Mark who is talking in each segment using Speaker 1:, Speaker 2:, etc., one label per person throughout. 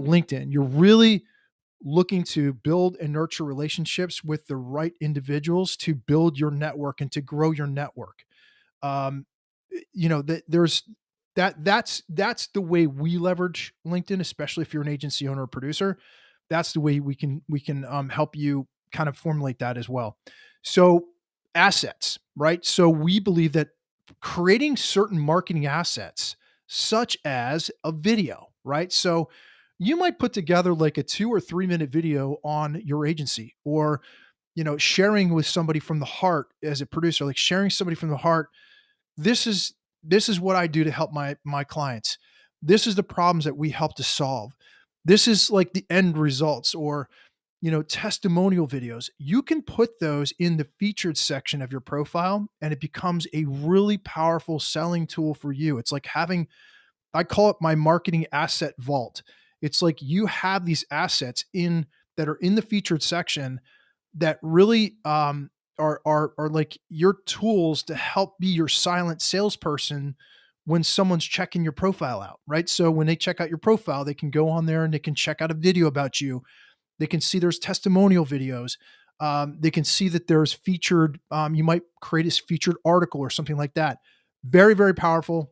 Speaker 1: LinkedIn, you're really looking to build and nurture relationships with the right individuals to build your network and to grow your network. Um, you know, that there's that that's that's the way we leverage LinkedIn, especially if you're an agency owner or producer. That's the way we can we can um, help you kind of formulate that as well. So assets, right? So we believe that creating certain marketing assets, such as a video, right? So you might put together like a two or three minute video on your agency or you know sharing with somebody from the heart as a producer like sharing somebody from the heart this is this is what i do to help my my clients. This is the problems that we help to solve. This is like the end results or you know testimonial videos. You can put those in the featured section of your profile and it becomes a really powerful selling tool for you. It's like having i call it my marketing asset vault it's like you have these assets in that are in the featured section that really um, are are are like your tools to help be your silent salesperson when someone's checking your profile out, right? So when they check out your profile, they can go on there and they can check out a video about you. They can see there's testimonial videos. Um, they can see that there's featured. Um, you might create a featured article or something like that. Very very powerful.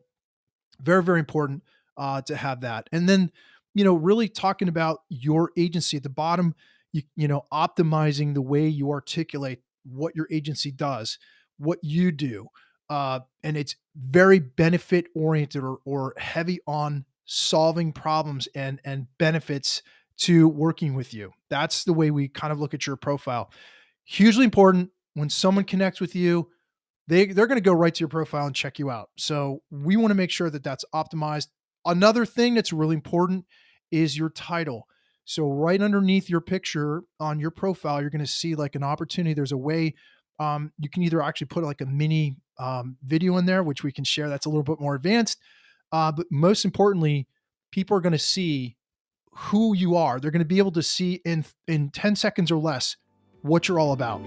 Speaker 1: Very very important uh, to have that. And then you know, really talking about your agency at the bottom, you, you know, optimizing the way you articulate what your agency does, what you do. Uh, and it's very benefit oriented or, or heavy on solving problems and, and benefits to working with you. That's the way we kind of look at your profile. Hugely important when someone connects with you, they, they're going to go right to your profile and check you out. So we want to make sure that that's optimized Another thing that's really important is your title. So right underneath your picture on your profile, you're going to see like an opportunity. There's a way um, you can either actually put like a mini um, video in there, which we can share. That's a little bit more advanced. Uh, but most importantly, people are going to see who you are. They're going to be able to see in in 10 seconds or less what you're all about.